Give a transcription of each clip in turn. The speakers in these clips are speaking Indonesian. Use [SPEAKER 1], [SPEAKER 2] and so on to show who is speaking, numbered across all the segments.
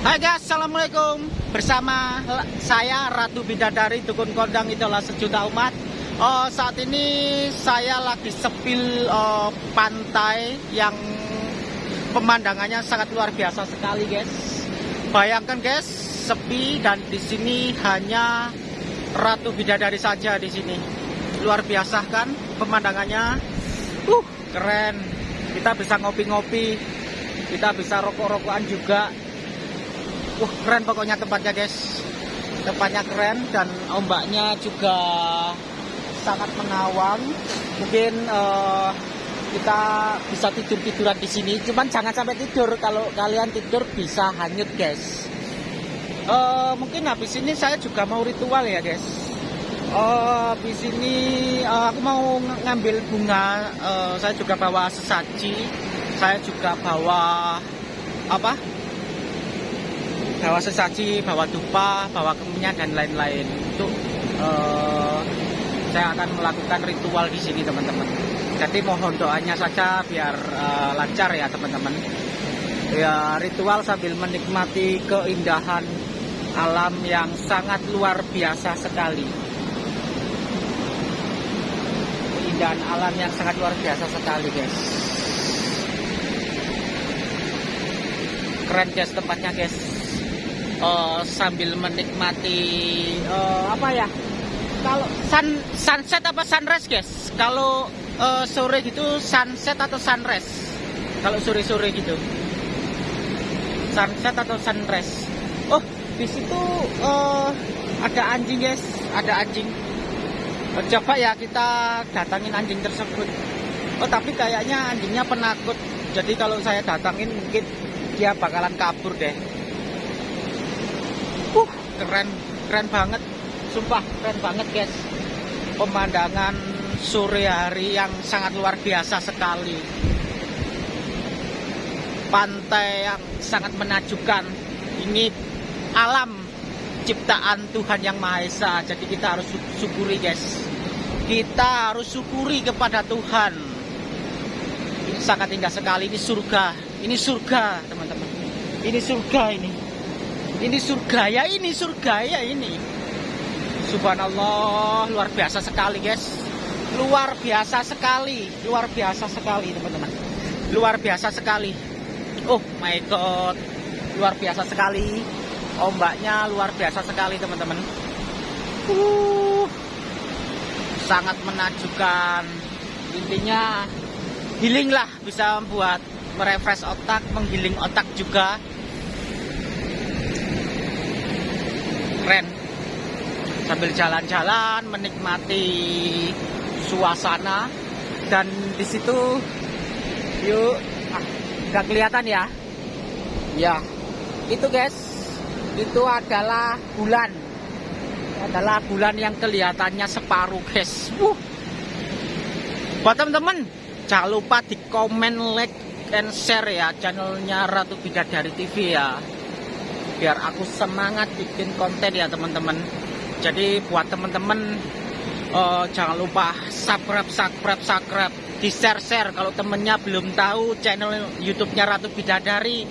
[SPEAKER 1] Hai guys, Assalamualaikum. Bersama saya Ratu Bidadari Dukun Kondang Idola Sejuta Umat. Uh, Saat ini saya lagi sepil uh, pantai yang pemandangannya sangat luar biasa sekali guys. Bayangkan guys, sepi dan di sini hanya Ratu Bidadari saja di sini. Luar biasa kan? Pemandangannya Uh, keren. Kita bisa ngopi-ngopi Kita bisa rokok-rokokan juga Wah keren pokoknya tempatnya guys. Tempatnya keren dan ombaknya juga sangat mengawang. Mungkin uh, kita bisa tidur-tiduran di sini. Cuman jangan sampai tidur. Kalau kalian tidur bisa hanyut guys. Uh, Mungkin habis ini saya juga mau ritual ya guys. Uh, Habis ini uh, aku mau ngambil bunga. Uh, Saya juga bawa sesaji. Saya juga bawa apa bawa sesaji, bawa dupa, bawa kemenyan dan lain-lain. Itu uh, saya akan melakukan ritual di sini teman-teman. Jadi mohon doanya saja biar uh, lancar ya teman-teman. Ya ritual sambil menikmati keindahan alam yang sangat luar biasa sekali. Keindahan alam yang sangat luar biasa sekali guys. Keren guys tempatnya guys uh, sambil menikmati uh, apa ya? Kalau sun sunset apa sunrise guys? Kalau uh, sore gitu sunset atau sunrise? Kalau sore sore gitu. Sunset atau sunrise? Oh di situ uh, ada anjing guys. Ada anjing. Coba ya kita datangin anjing tersebut. Oh tapi kayaknya anjingnya penakut. Jadi kalau saya datangin mungkin dia bakalan kabur deh keren keren banget. Sumpah keren banget guys. Pemandangan sore hari yang sangat luar biasa sekali. Pantai yang sangat menakjubkan. Ini alam ciptaan Tuhan yang Maha Esa. Jadi kita harus syukuri guys. Kita harus syukuri kepada Tuhan. Ini sangat indah sekali. Ini surga. Ini surga teman-teman. Ini surga ini ini surga ya ini surga ya ini. Subhanallah luar biasa sekali guys. Luar biasa sekali luar biasa sekali teman-teman. Luar biasa sekali. Oh my god. Luar biasa sekali. Ombaknya luar biasa sekali teman-teman. Uh, sangat menakjubkan. Intinya healing lah bisa membuat merefresh otak menggiling otak juga keren. Sambil jalan-jalan menikmati suasana. Dan di situ yuk. Ah, nggak kelihatan ya? Ya. Itu guys itu adalah bulan. Adalah bulan yang kelihatannya separuh guys. Uh. buat teman-teman jangan lupa di komen like and share ya channelnya Ratu Bidadari TV ya biar aku semangat bikin konten ya teman-teman. Jadi buat teman-teman uh, jangan lupa subscribe subscribe subscribe. Di share share kalau temennya belum tahu channel YouTube-nya Ratu Bidadari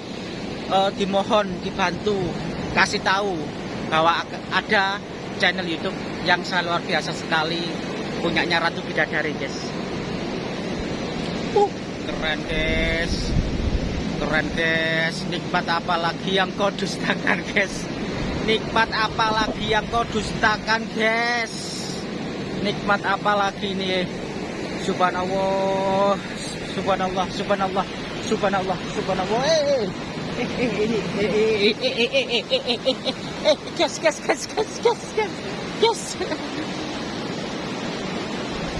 [SPEAKER 1] uh, dimohon dibantu kasih tahu bahwa ada channel YouTube yang sangat luar biasa sekali punyanya Ratu Bidadari guys. Uh keren guys keren guys nikmat apa lagi yang kau dustakan guys nikmat apa lagi yang kau dustakan guys nikmat apa lagi nih subhanallah subhanallah subhanallah subhanallah subhanallah eh guys guys guys guys guys guys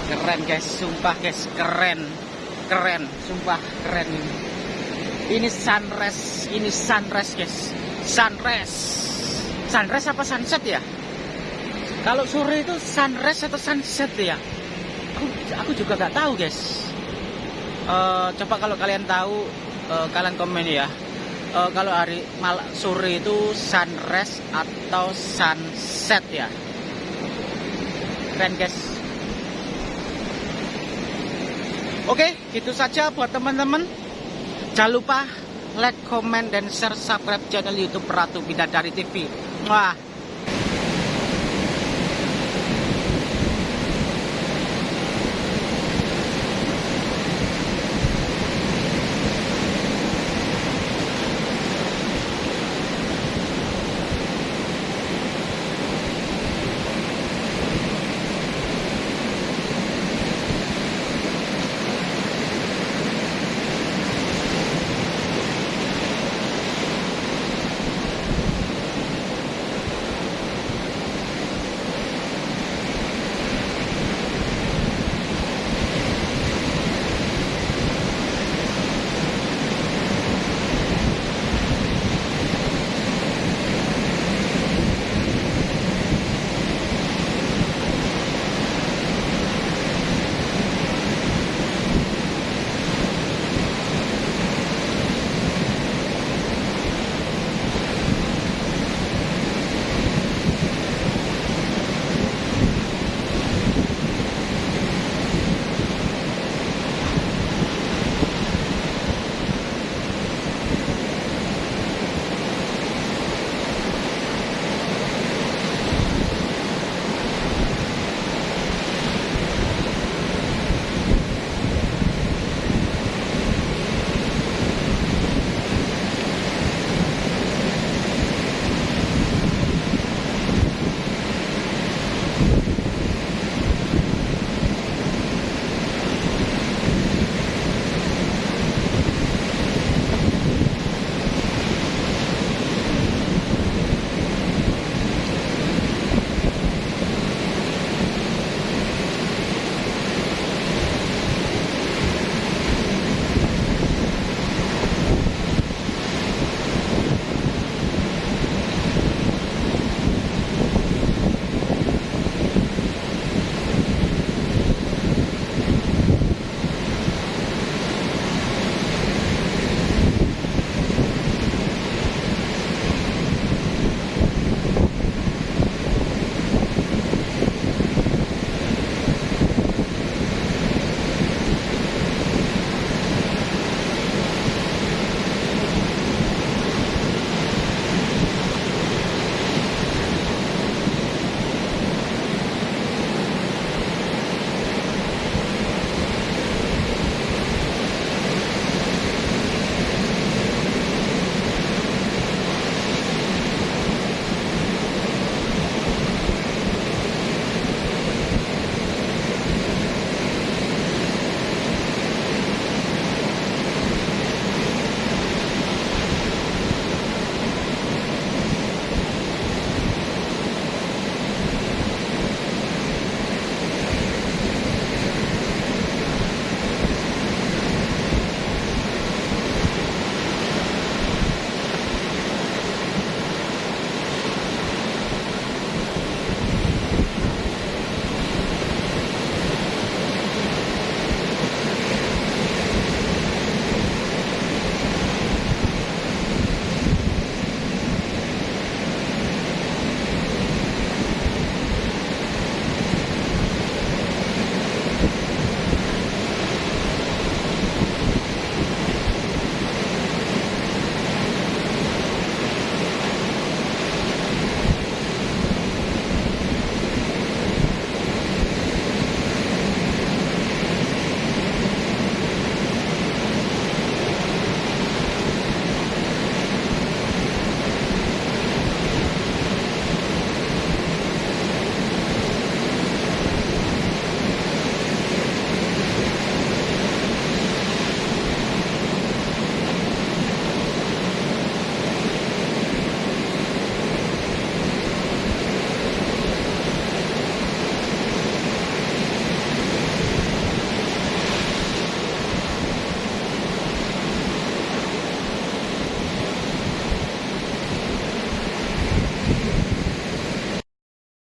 [SPEAKER 1] keren guys sumpah guys keren keren sumpah keren ini ini sunrise ini sunrise guys. Sunrise. Sunrise apa sunset ya? Kalau sore itu sunrise atau sunset ya? Aku, aku juga nggak tahu guys. Uh, coba kalau kalian tahu uh, kalian komen ya. Uh, kalau hari mal sore itu sunrise atau sunset ya? Keren guys. Oke itu saja buat teman-teman Jangan lupa like, comment, dan share subscribe channel YouTube Ratu Bidadari TV. Wah,